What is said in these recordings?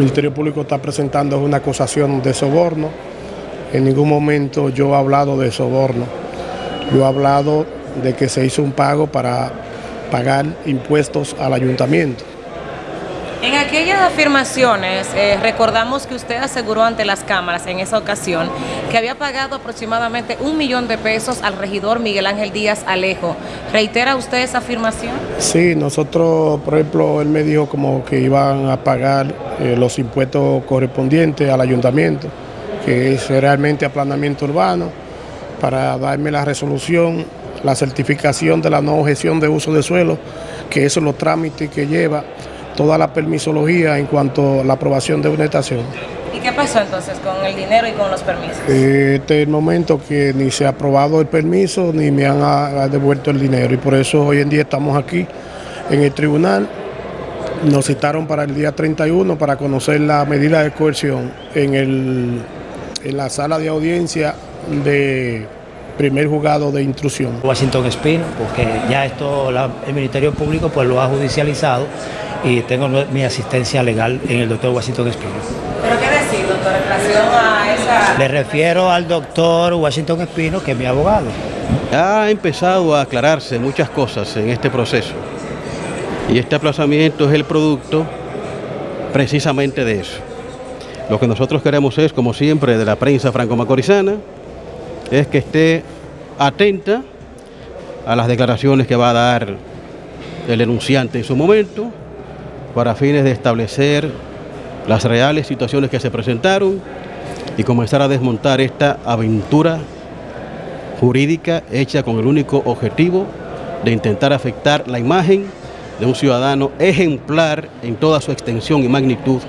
Ministerio Público está presentando una acusación de soborno. En ningún momento yo he hablado de soborno. Yo he hablado de que se hizo un pago para pagar impuestos al ayuntamiento. En aquellas afirmaciones, eh, recordamos que usted aseguró ante las cámaras en esa ocasión que había pagado aproximadamente un millón de pesos al regidor Miguel Ángel Díaz Alejo. ¿Reitera usted esa afirmación? Sí, nosotros, por ejemplo, él me dijo como que iban a pagar eh, los impuestos correspondientes al ayuntamiento, que es realmente aplanamiento urbano, para darme la resolución, la certificación de la no objeción de uso de suelo, que eso es los trámites que lleva toda la permisología en cuanto a la aprobación de una estación. ¿Y qué pasó entonces con el dinero y con los permisos? Este es el momento que ni se ha aprobado el permiso ni me han ah, devuelto el dinero y por eso hoy en día estamos aquí en el tribunal. Nos citaron para el día 31 para conocer la medida de coerción en, el, en la sala de audiencia de primer juzgado de intrusión. Washington Espino, porque ya esto el Ministerio Público pues lo ha judicializado y tengo mi asistencia legal en el doctor Washington Espino. ¿Pero qué decir, doctor, en relación a esa...? Le refiero al doctor Washington Espino, que es mi abogado. Ha empezado a aclararse muchas cosas en este proceso y este aplazamiento es el producto precisamente de eso. Lo que nosotros queremos es, como siempre, de la prensa franco-macorizana, es que esté atenta a las declaraciones que va a dar el denunciante en su momento, para fines de establecer las reales situaciones que se presentaron y comenzar a desmontar esta aventura jurídica hecha con el único objetivo de intentar afectar la imagen de un ciudadano ejemplar en toda su extensión y magnitud,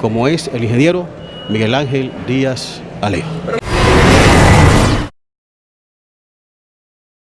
como es el ingeniero Miguel Ángel Díaz Alejo.